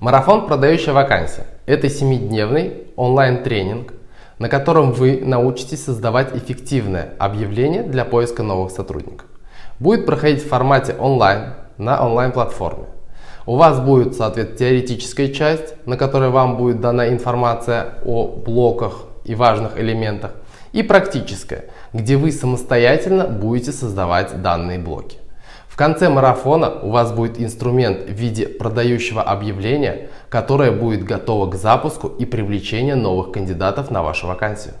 Марафон «Продающая вакансия» – это семидневный онлайн-тренинг, на котором вы научитесь создавать эффективное объявление для поиска новых сотрудников. Будет проходить в формате онлайн на онлайн-платформе. У вас будет, соответственно, теоретическая часть, на которой вам будет дана информация о блоках и важных элементах, и практическая, где вы самостоятельно будете создавать данные блоки. В конце марафона у вас будет инструмент в виде продающего объявления, которое будет готово к запуску и привлечению новых кандидатов на вашу вакансию.